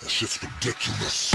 That shit's ridiculous.